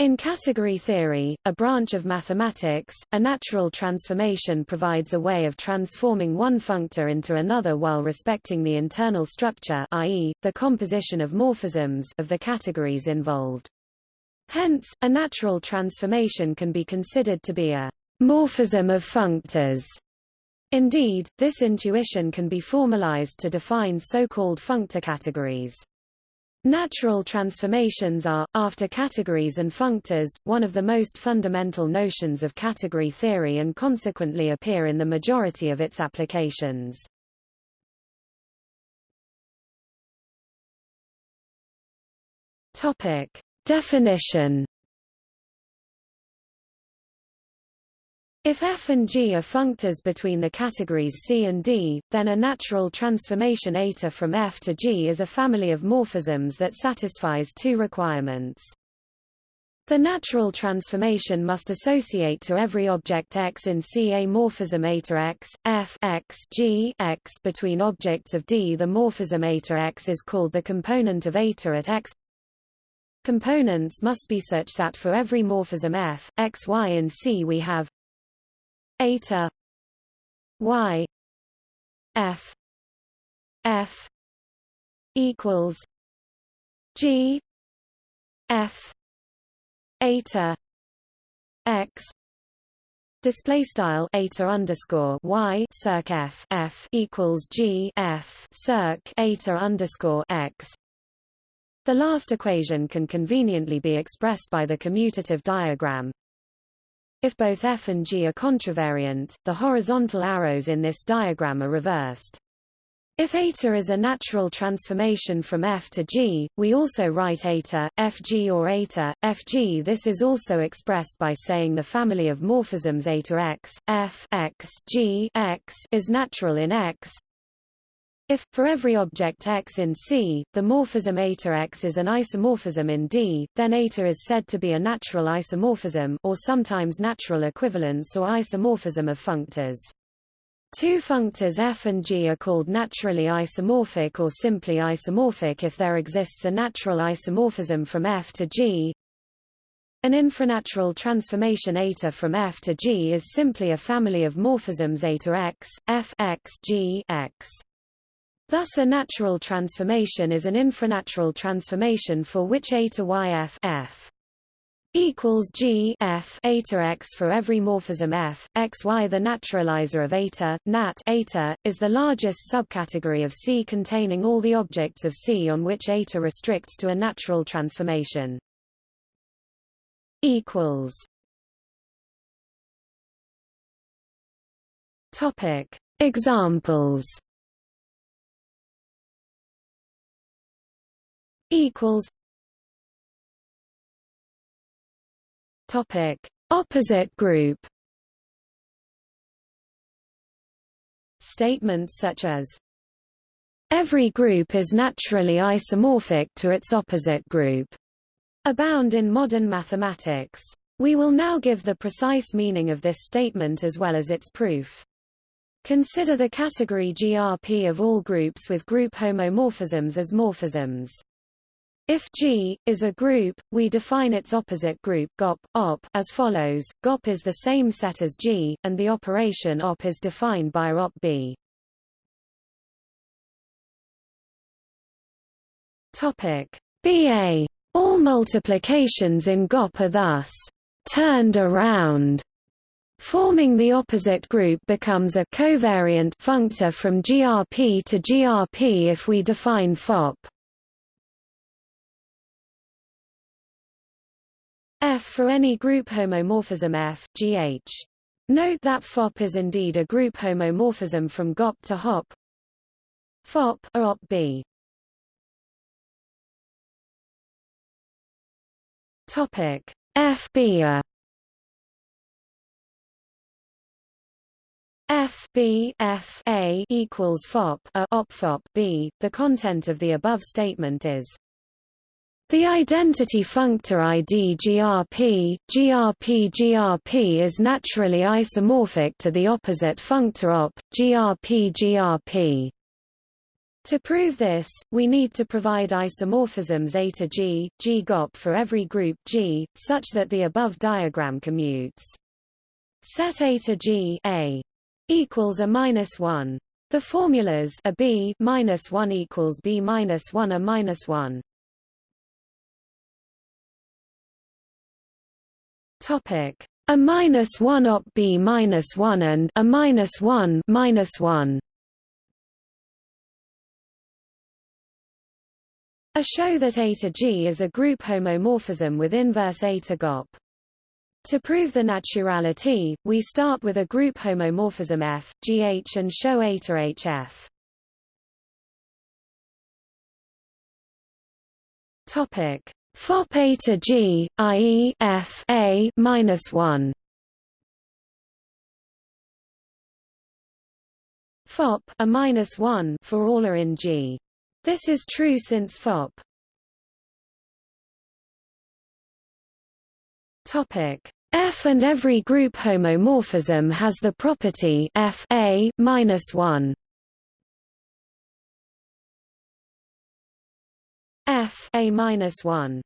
In category theory, a branch of mathematics, a natural transformation provides a way of transforming one functor into another while respecting the internal structure i.e., the composition of morphisms of the categories involved. Hence, a natural transformation can be considered to be a morphism of functors. Indeed, this intuition can be formalized to define so-called functor categories. Natural transformations are, after categories and functors, one of the most fundamental notions of category theory and consequently appear in the majority of its applications. Topic. Definition If f and g are functors between the categories C and D, then a natural transformation eta from f to g is a family of morphisms that satisfies two requirements. The natural transformation must associate to every object X in C a morphism eta X, F X, G X between objects of D. The morphism eta X is called the component of eta at X. Components must be such that for every morphism F, X, Y in C we have eta y f f equals g f eta x Display style eta underscore y circ f f equals g f circ eta underscore x. The last equation can conveniently be expressed by the commutative diagram if both f and g are contravariant, the horizontal arrows in this diagram are reversed. If eta is a natural transformation from f to g, we also write eta, fg or eta, fg. This is also expressed by saying the family of morphisms eta x, f x, g x is natural in x, if, for every object X in C, the morphism eta X is an isomorphism in D, then eta is said to be a natural isomorphism or sometimes natural equivalence or isomorphism of functors. Two functors f and g are called naturally isomorphic or simply isomorphic if there exists a natural isomorphism from f to g. An infranatural transformation eta from f to g is simply a family of morphisms eta x, f x, g x. Thus a natural transformation is an infranatural transformation for which eta yf f equals g f eta x for every morphism f x y. The naturalizer of eta nat eta is the largest subcategory of C containing all the objects of C on which eta restricts to a natural transformation. Equals. Topic Examples equals topic opposite group statements such as every group is naturally isomorphic to its opposite group abound in modern mathematics we will now give the precise meaning of this statement as well as its proof Consider the category GRP of all groups with group homomorphisms as morphisms. If G is a group, we define its opposite group GOP, op as follows: GOP is the same set as G, and the operation op is defined by op B. Topic BA. All multiplications in GOP are thus turned around. Forming the opposite group becomes a covariant functor from GRP to GRP if we define FOP. F for any group homomorphism F, GH. Note that FOP is indeed a group homomorphism from GOP to HOP. FOP or OP B. Topic FB a F B F A equals FOP a op FOP B. The content of the above statement is the identity functor ID GRP, GRP GRP is naturally isomorphic to the opposite functor OP, GRP GRP. To prove this, we need to provide isomorphisms A to G, GOP for every group G, such that the above diagram commutes. Set A to G A equals a minus one. The formulas a B minus one equals B minus one a minus one. Topic a minus one op B minus one and a minus one minus one. A show that A to G is a group homomorphism with inverse A to GOP. To prove the naturality, we start with a group homomorphism F, GH and show A to HF. Topic: Fop A to G, i.e., F A minus one. Fop a minus one for all are in G. This is true since fop Topic F and every group homomorphism has the property F A minus one. F A minus one.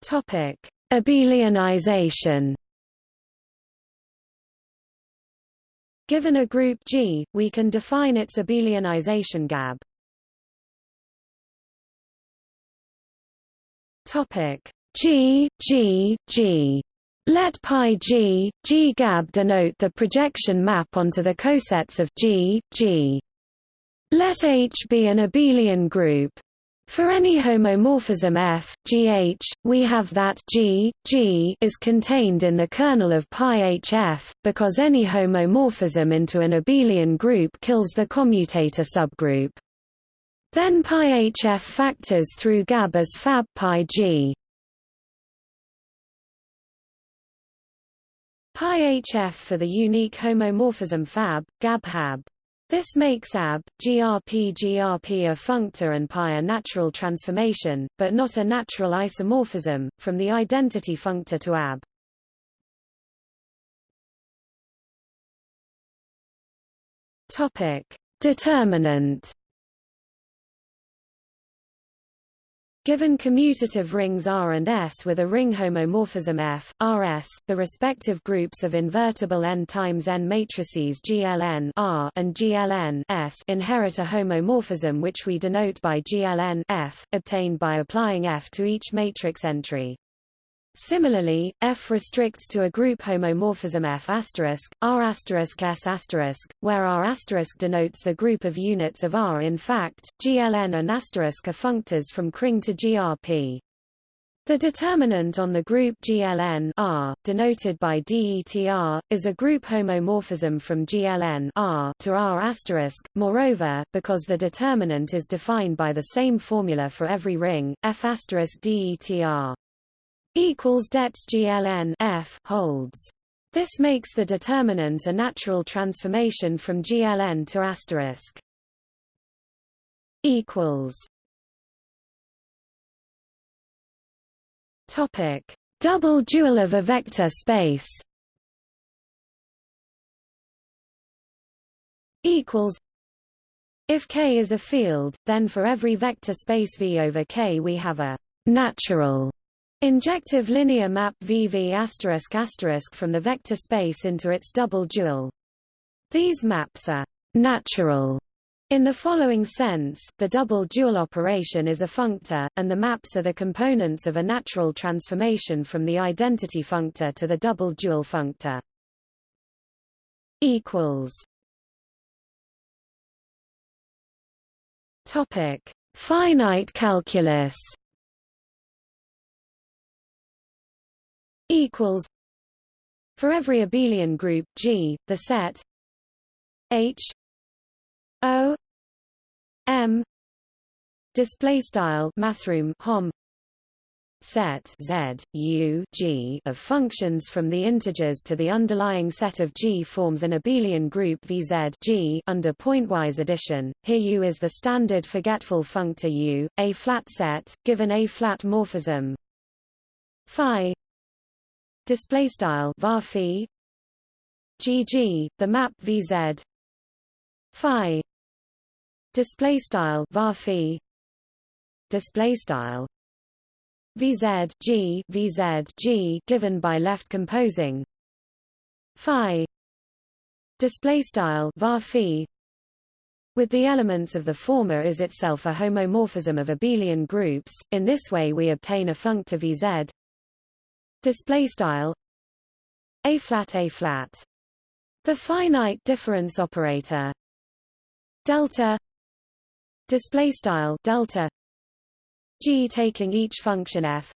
Topic Abelianization Given a group G, we can define its abelianization gab. Topic G G G let pi G, G gab denote the projection map onto the cosets of G, G. Let H be an abelian group, for any homomorphism F, GH, we have that G, G is contained in the kernel of pi HF, because any homomorphism into an abelian group kills the commutator subgroup. Then pi HF factors through GAB as fab pi G. For the unique homomorphism fab, GAB. This makes AB, GRP GRP a functor and pi a natural transformation, but not a natural isomorphism, from the identity functor to AB. Topic. Determinant Given commutative rings R and S with a ring homomorphism F, Rs, the respective groups of invertible n times n matrices GLN R and GLN S inherit a homomorphism which we denote by GLN F, obtained by applying F to each matrix entry. Similarly, F restricts to a group homomorphism F R S where R denotes the group of units of R. In fact, GLN and asterisk are functors from Kring to GRP. The determinant on the group GLN R, denoted by DETR, is a group homomorphism from GLN R to R Moreover, because the determinant is defined by the same formula for every ring, F DETR equals debts GLN F holds. This makes the determinant a natural transformation from GLN to asterisk. Equals. Topic: Double dual of a vector space. Equals. If K is a field, then for every vector space V over K we have a natural Injective linear map VV from the vector space into its double dual. These maps are natural in the following sense, the double dual operation is a functor, and the maps are the components of a natural transformation from the identity functor to the double dual functor. Topic: Finite calculus. Equals for every abelian group G, the set H O M display style mathrm hom set Z U G of functions from the integers to the underlying set of G forms an abelian group VZ G under pointwise addition. Here U is the standard forgetful functor U, a flat set, given a flat morphism phi display style var gg the map vz phi display style var phi display style vz g vz g given by left composing phi display style var phi. With the elements of the former is itself a homomorphism of abelian groups. In this way we obtain a functor vz display style a flat a flat. The finite difference operator delta display style delta g taking each function f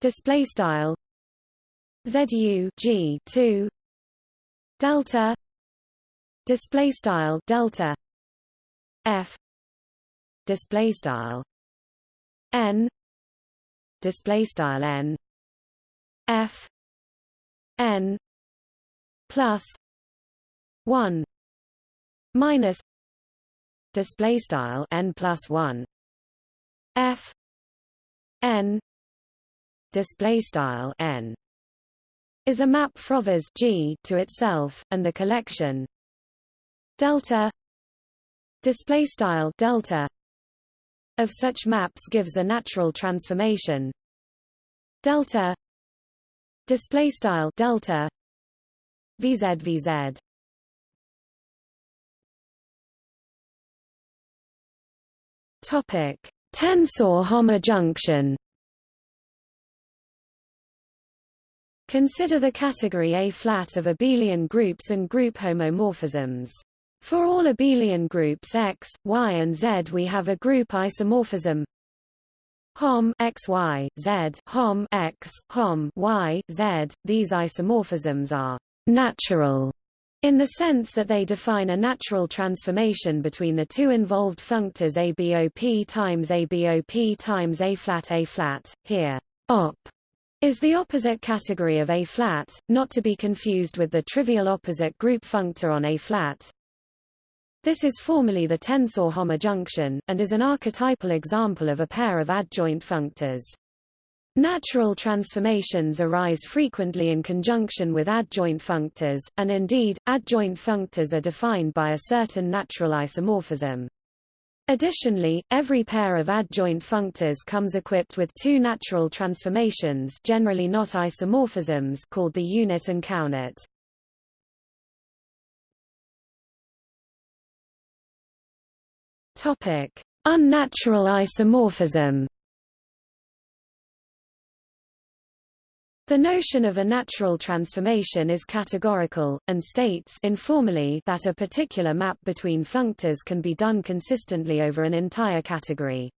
display style zu g 2 delta display style delta f display style n display style n f n plus 1 minus display style n plus 1 f n display style n is a map Frovers G to itself and the collection delta display style delta of such maps gives a natural transformation. Delta display style delta vz vz topic tensor hom-adjunction Consider the category A-flat of abelian groups and group homomorphisms. For all abelian groups X, Y and Z we have a group isomorphism Hom X Y Z Hom X Hom Y Z. These isomorphisms are natural in the sense that they define a natural transformation between the two involved functors ABOP times ABOP times A flat A flat. Here, op is the opposite category of A flat, not to be confused with the trivial opposite group functor on A flat. This is formally the tensor hom-adjunction, and is an archetypal example of a pair of adjoint functors. Natural transformations arise frequently in conjunction with adjoint functors, and indeed, adjoint functors are defined by a certain natural isomorphism. Additionally, every pair of adjoint functors comes equipped with two natural transformations generally not isomorphisms called the unit and counit. Topic: Unnatural isomorphism. The notion of a natural transformation is categorical, and states informally that a particular map between functors can be done consistently over an entire category.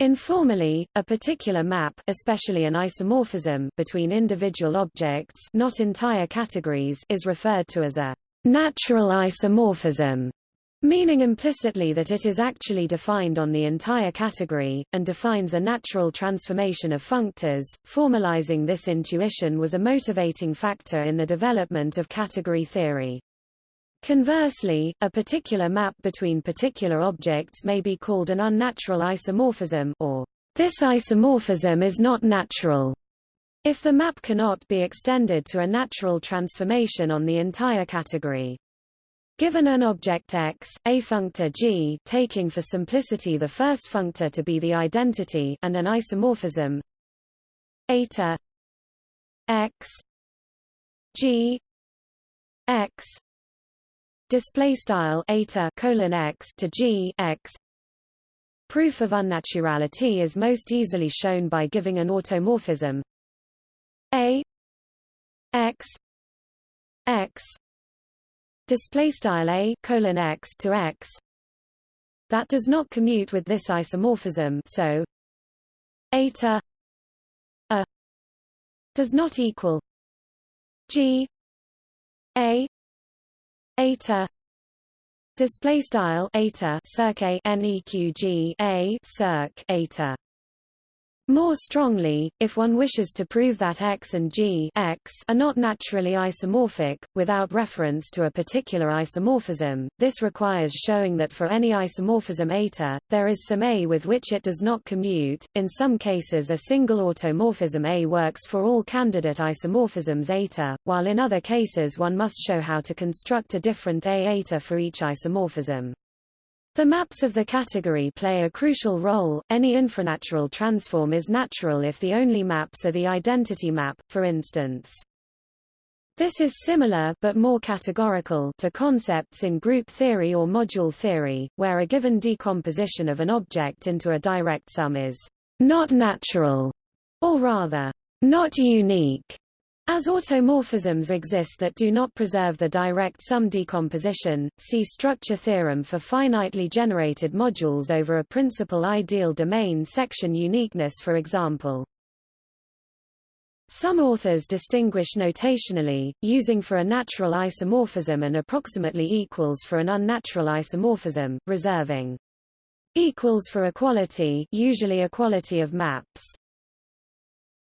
Informally, a particular map especially an isomorphism between individual objects not entire categories is referred to as a natural isomorphism meaning implicitly that it is actually defined on the entire category, and defines a natural transformation of functors. Formalizing this intuition was a motivating factor in the development of category theory. Conversely, a particular map between particular objects may be called an unnatural isomorphism or this isomorphism is not natural if the map cannot be extended to a natural transformation on the entire category. Given an object X, a functor G taking for simplicity the first functor to be the identity and an isomorphism eta X G X display style eta colon X to G X Proof of unnaturality is most easily shown by giving an automorphism A X X display style a colon x to x that does not commute with this isomorphism so eta a does not equal g a eta display style eta circ a neq g a circ eta More strongly, if one wishes to prove that X and G X are not naturally isomorphic, without reference to a particular isomorphism, this requires showing that for any isomorphism eta, there is some A with which it does not commute. In some cases a single automorphism A works for all candidate isomorphisms eta, while in other cases one must show how to construct a different A eta for each isomorphism. The maps of the category play a crucial role. Any infranatural transform is natural if the only maps are the identity map, for instance. This is similar but more categorical to concepts in group theory or module theory, where a given decomposition of an object into a direct sum is not natural, or rather, not unique. As automorphisms exist that do not preserve the direct sum decomposition, see structure theorem for finitely generated modules over a principal ideal domain section uniqueness for example. Some authors distinguish notationally, using for a natural isomorphism and approximately equals for an unnatural isomorphism, reserving equals for equality usually equality of maps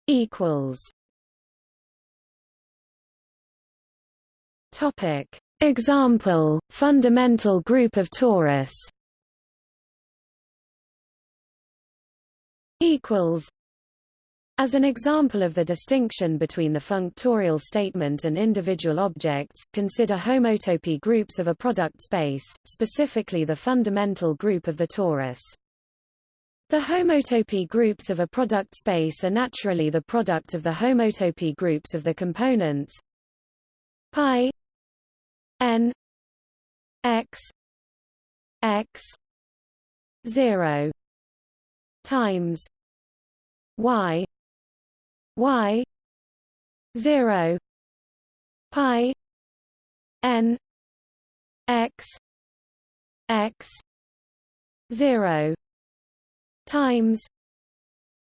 equals Topic. Example, fundamental group of torus equals as an example of the distinction between the functorial statement and individual objects, consider homotopy groups of a product space, specifically the fundamental group of the torus. The homotopy groups of a product space are naturally the product of the homotopy groups of the components pi n x x 0 times y y 0 pi n x x 0 times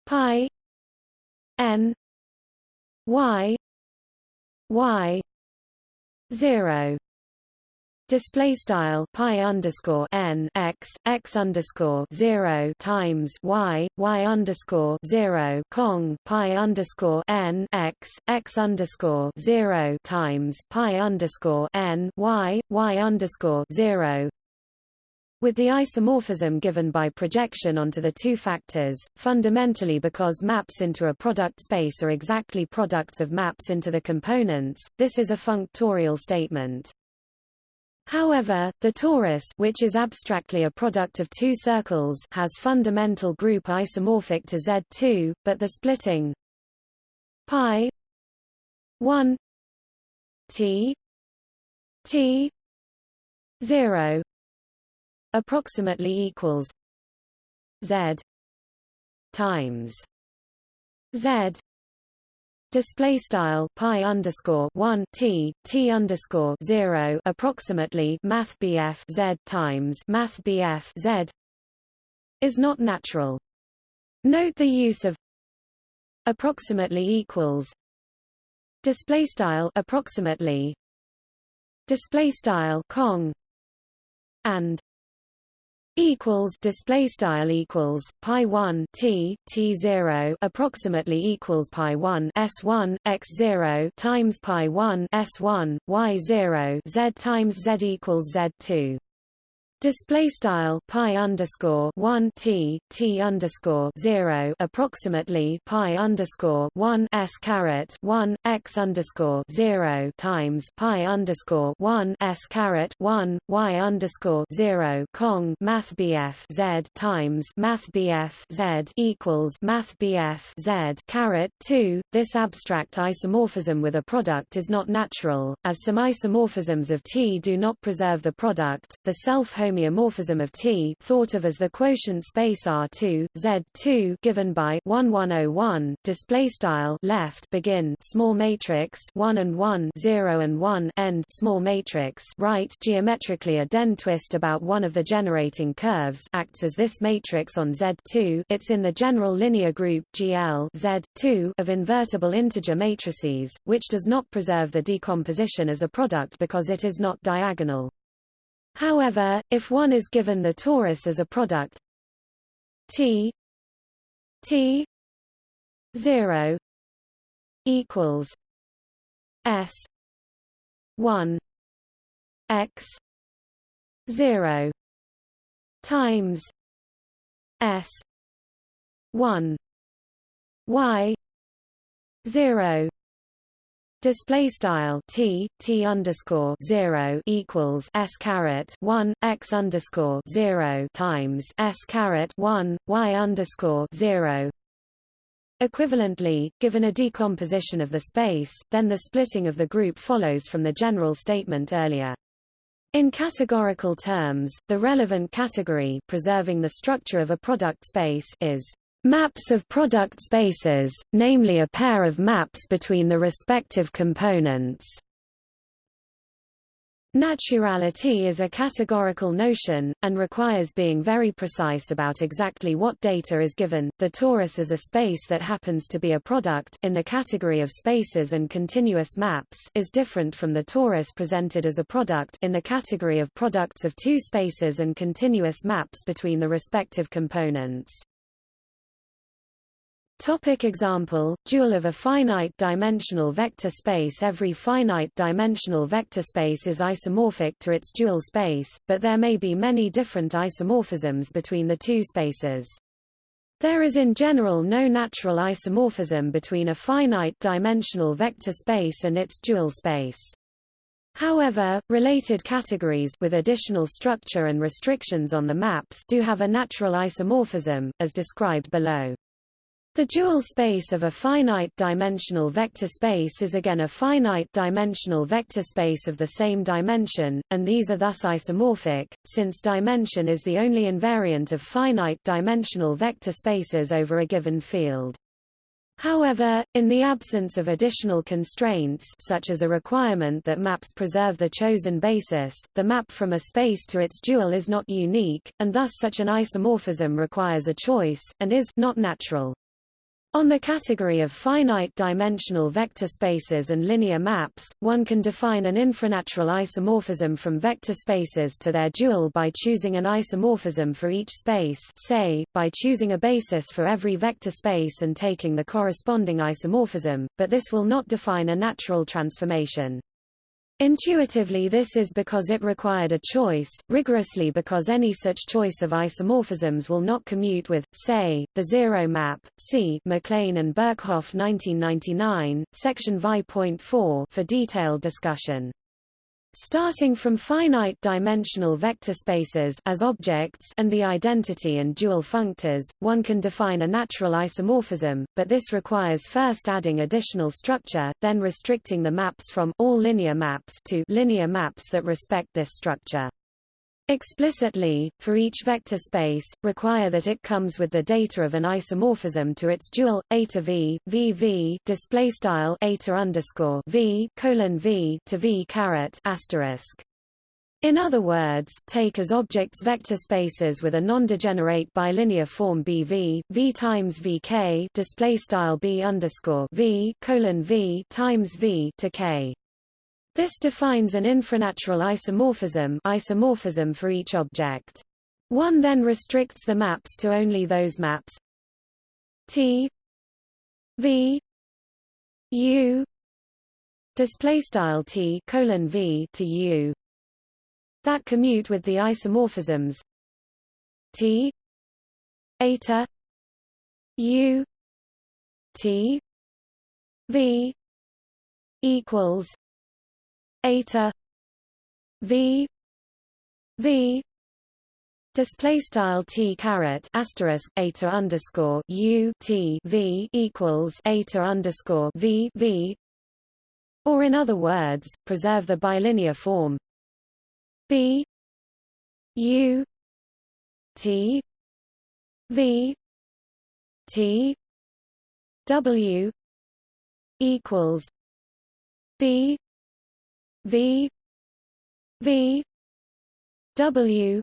pi n y y 0 display style pi underscore n x x underscore zero times y y underscore zero cong pi underscore n x x underscore zero times pi underscore n y y underscore zero with the isomorphism given by projection onto the two factors, fundamentally because maps into a product space are exactly products of maps into the components, this is a functorial statement. However, the torus which is abstractly a product of two circles has fundamental group isomorphic to Z2, but the splitting pi 1 t t 0 approximately equals z times z display style pi underscore 1 t t underscore 0 approximately math bf z times math bf z is not natural. Note the use of approximately equals display style approximately display style cong and equals display style equals pi 1 t t 0 approximately equals pi 1 s1 x 0 times pi 1 s1 y 0 z times z equals z2 Display style pi underscore one t t underscore zero approximately pi underscore one s caret one x underscore zero times pi underscore one s caret one y underscore zero cong math bf z times math bf z equals math bf z caret two. This abstract isomorphism with a product is not natural, as some isomorphisms of T do not preserve the product. The self homeomorphism of T thought of as the quotient space R2 Z2 given by 1101 display style left begin small matrix 1 and 1 0 and 1 end small matrix right geometrically a Dehn twist about one of the generating curves acts as this matrix on Z2 it's in the general linear group GL Z2 of invertible integer matrices which does not preserve the decomposition as a product because it is not diagonal However, if one is given the torus as a product T T zero equals S one X zero times S one Y zero Display style t t underscore zero equals s caret one x underscore zero times s caret one y underscore zero. Equivalently, given a decomposition of the space, then the splitting of the group follows from the general statement earlier. In categorical terms, the relevant category preserving the structure of a product space is Maps of product spaces, namely a pair of maps between the respective components. Naturality is a categorical notion, and requires being very precise about exactly what data is given. The torus is a space that happens to be a product in the category of spaces and continuous maps is different from the torus presented as a product in the category of products of two spaces and continuous maps between the respective components. Topic example, dual of a finite-dimensional vector space Every finite-dimensional vector space is isomorphic to its dual space, but there may be many different isomorphisms between the two spaces. There is in general no natural isomorphism between a finite-dimensional vector space and its dual space. However, related categories with additional structure and restrictions on the maps do have a natural isomorphism, as described below. The dual space of a finite-dimensional vector space is again a finite-dimensional vector space of the same dimension, and these are thus isomorphic, since dimension is the only invariant of finite-dimensional vector spaces over a given field. However, in the absence of additional constraints such as a requirement that maps preserve the chosen basis, the map from a space to its dual is not unique, and thus such an isomorphism requires a choice, and is not natural. On the category of finite-dimensional vector spaces and linear maps, one can define an infranatural isomorphism from vector spaces to their dual by choosing an isomorphism for each space say, by choosing a basis for every vector space and taking the corresponding isomorphism, but this will not define a natural transformation. Intuitively this is because it required a choice, rigorously because any such choice of isomorphisms will not commute with, say, the zero map. See Mac Lane and Birkhoff 1999, section Vi.4 for detailed discussion. Starting from finite-dimensional vector spaces as objects and the identity and dual functors, one can define a natural isomorphism, but this requires first adding additional structure, then restricting the maps from all linear maps to linear maps that respect this structure. Explicitly, for each vector space, require that it comes with the data of an isomorphism to its dual a to v, v v display style a to underscore v colon v to v caret asterisk. In other words, take as objects vector spaces with a non-degenerate bilinear form BV, V times VK display style B underscore V colon V times V to K. This defines an infranatural isomorphism, isomorphism for each object. One then restricts the maps to only those maps. T V U display style T colon V to U. That commute with the isomorphisms. T eta U T V equals eta v v display style t caret asterisk eta underscore u t v equals eta underscore v v or in other words preserve the bilinear form b u t v t w equals b V V W.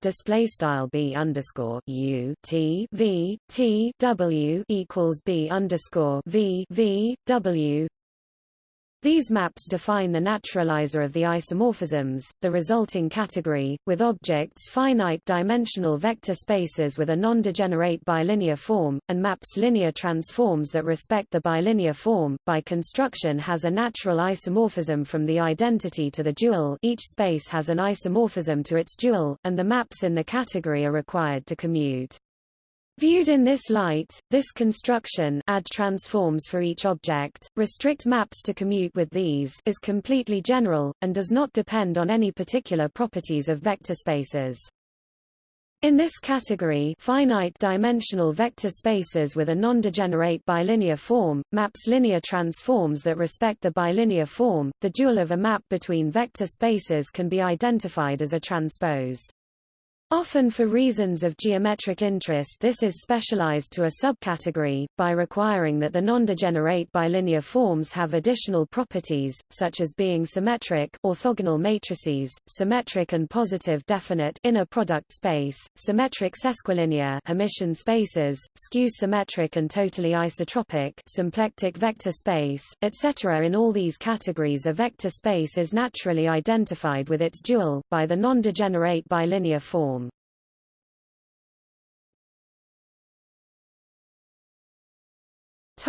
Display style b underscore u t v t w equals b underscore v v w These maps define the naturalizer of the isomorphisms, the resulting category, with objects finite-dimensional vector spaces with a non-degenerate bilinear form, and maps linear transforms that respect the bilinear form. By construction has a natural isomorphism from the identity to the dual each space has an isomorphism to its dual, and the maps in the category are required to commute. Viewed in this light, this construction add transforms for each object, restrict maps to commute with these is completely general, and does not depend on any particular properties of vector spaces. In this category finite-dimensional vector spaces with a non-degenerate bilinear form, maps linear transforms that respect the bilinear form, the dual of a map between vector spaces can be identified as a transpose. Often for reasons of geometric interest this is specialized to a subcategory, by requiring that the non-degenerate bilinear forms have additional properties, such as being symmetric orthogonal matrices, symmetric and positive definite inner product space, symmetric sesquilinear Hermitian spaces, skew-symmetric and totally isotropic symplectic vector space, etc. In all these categories a vector space is naturally identified with its dual, by the non-degenerate bilinear form.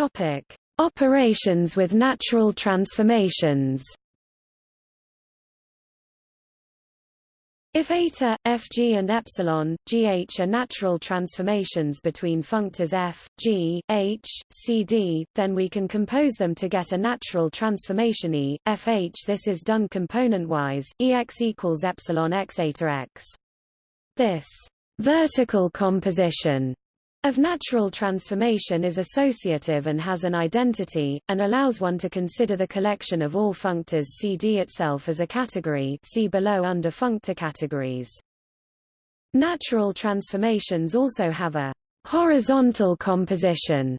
Topic: Operations with natural transformations. If eta, fg and epsilon, gh are natural transformations between functors f, g, h, cd, then we can compose them to get a natural transformation E, fh. This is done component-wise, ex equals epsilon x eta x. This vertical composition of natural transformation is associative and has an identity, and allows one to consider the collection of all functors CD itself as a category see below under functor categories. Natural transformations also have a horizontal composition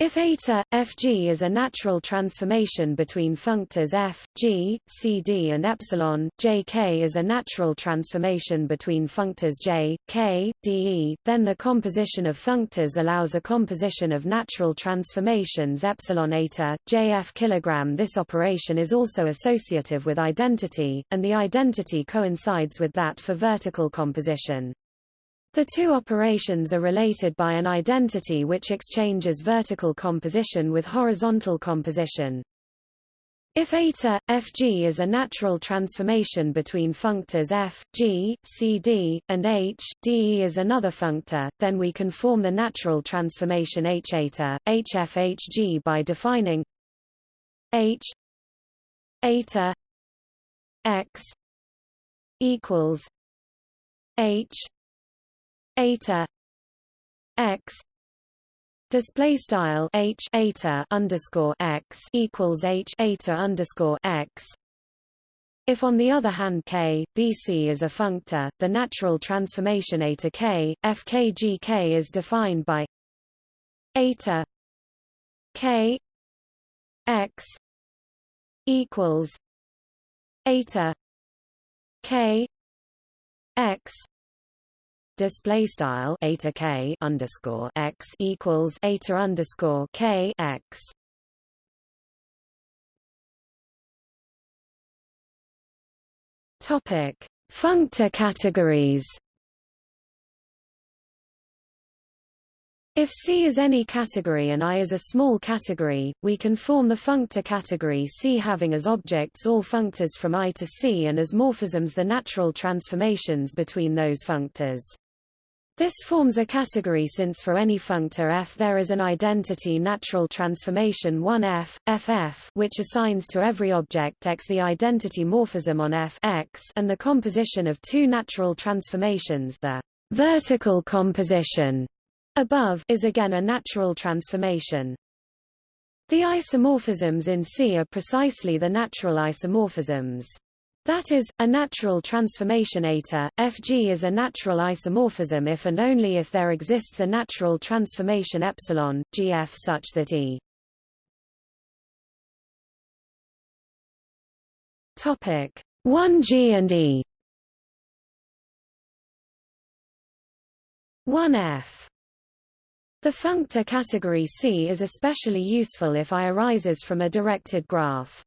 if eta, Fg is a natural transformation between functors f, g, cd and epsilon, jk is a natural transformation between functors j, k, de, then the composition of functors allows a composition of natural transformations epsilon eta, jf kilogram. This operation is also associative with identity, and the identity coincides with that for vertical composition. The two operations are related by an identity which exchanges vertical composition with horizontal composition. If eta, Fg is a natural transformation between functors f, g, cd, and h, de is another functor, then we can form the natural transformation h eta, hf hg by defining h eta x equals h eta x display style h eta underscore x equals h eta underscore x. If on the other hand k, bc is a functor, the natural transformation eta k, fkgk is defined by eta k x equals eta k x display style eta k underscore x equals eta underscore k x. Topic: Functor categories. If C is any category and I is a small category, we can form the functor category C having as objects all functors from I to C and as morphisms the natural transformations between those functors. This forms a category since for any functor f there is an identity natural transformation 1f, ff which assigns to every object x the identity morphism on f x and the composition of two natural transformations the vertical composition above is again a natural transformation. The isomorphisms in C are precisely the natural isomorphisms. That is, a natural transformation eta, Fg is a natural isomorphism if and only if there exists a natural transformation epsilon, Gf such that E. Topic. 1G and E. 1F The functor category C is especially useful if I arises from a directed graph.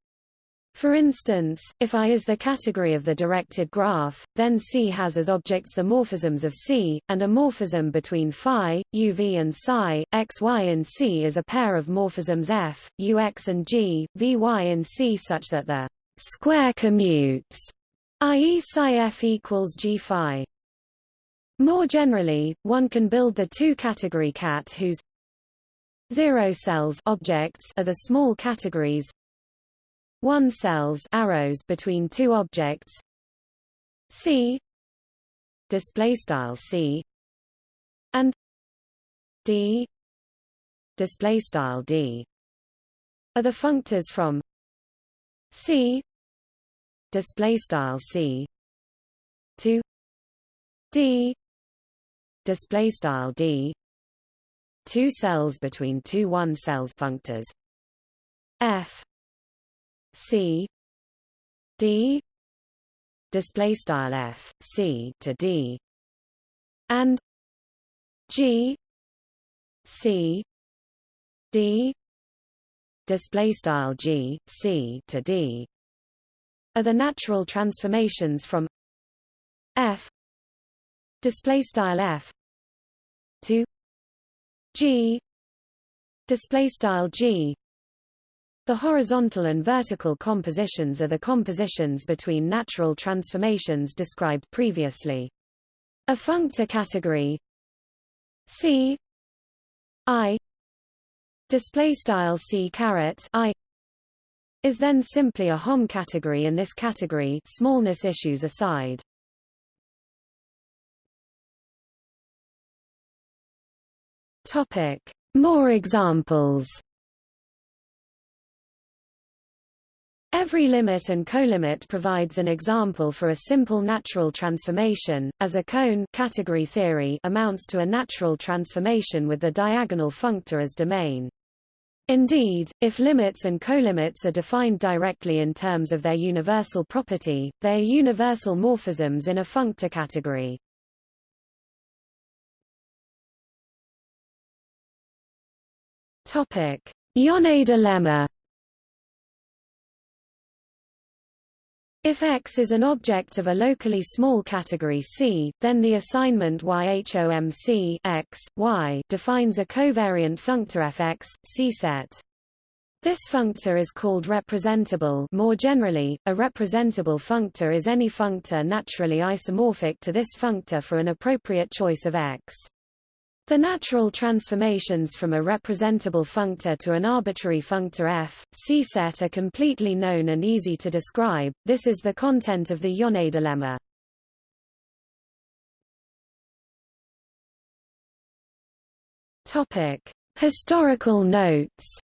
For instance, if I is the category of the directed graph, then C has as objects the morphisms of C, and a morphism between phi, uv and psi, xy in C is a pair of morphisms f, ux and g, vy in C such that the square commutes, i.e. psi f equals g phi. More generally, one can build the two-category cat whose zero cells objects are the small categories one cells arrows between two objects. C. Display style C. And D. Display style D. Are the functors from C. Display style C. To D. Display style D. Two cells between two one cells functors. F C D display style F C to D and G C D display style G C to D are the natural transformations from F display style F to G display style G the horizontal and vertical compositions are the compositions between natural transformations described previously. A functor category C I display style C caret I is then simply a Hom category in this category smallness issues aside. Topic More examples Every limit and colimit provides an example for a simple natural transformation, as a cone category theory amounts to a natural transformation with the diagonal functor as domain. Indeed, if limits and colimits are defined directly in terms of their universal property, they are universal morphisms in a functor category. Topic: Yoneda lemma If X is an object of a locally small category C, then the assignment YHOMC X, y defines a covariant functor fx, C set. This functor is called representable more generally, a representable functor is any functor naturally isomorphic to this functor for an appropriate choice of x. The natural transformations from a representable functor to an arbitrary functor f, C set are completely known and easy to describe, this is the content of the Yoneda lemma. Topic: Historical notes.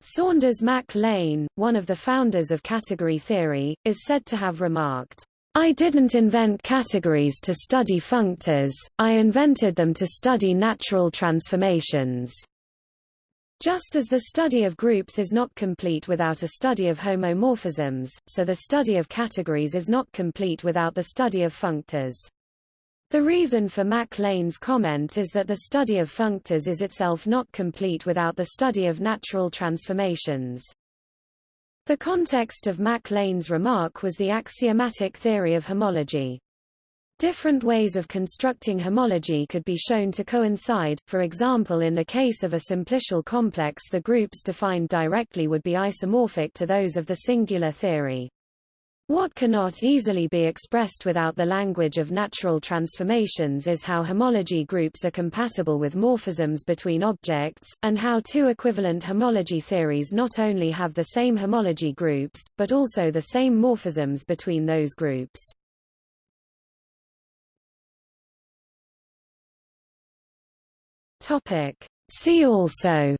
Saunders Mac Lane, one of the founders of category theory, is said to have remarked, I didn't invent categories to study functors, I invented them to study natural transformations. Just as the study of groups is not complete without a study of homomorphisms, so the study of categories is not complete without the study of functors. The reason for Mac Lane's comment is that the study of functors is itself not complete without the study of natural transformations. The context of Mac Lane's remark was the axiomatic theory of homology. Different ways of constructing homology could be shown to coincide, for example in the case of a simplicial complex the groups defined directly would be isomorphic to those of the singular theory. What cannot easily be expressed without the language of natural transformations is how homology groups are compatible with morphisms between objects, and how two equivalent homology theories not only have the same homology groups, but also the same morphisms between those groups. See also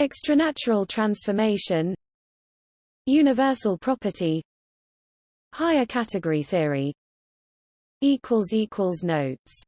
Extranatural transformation Universal property Higher category theory Notes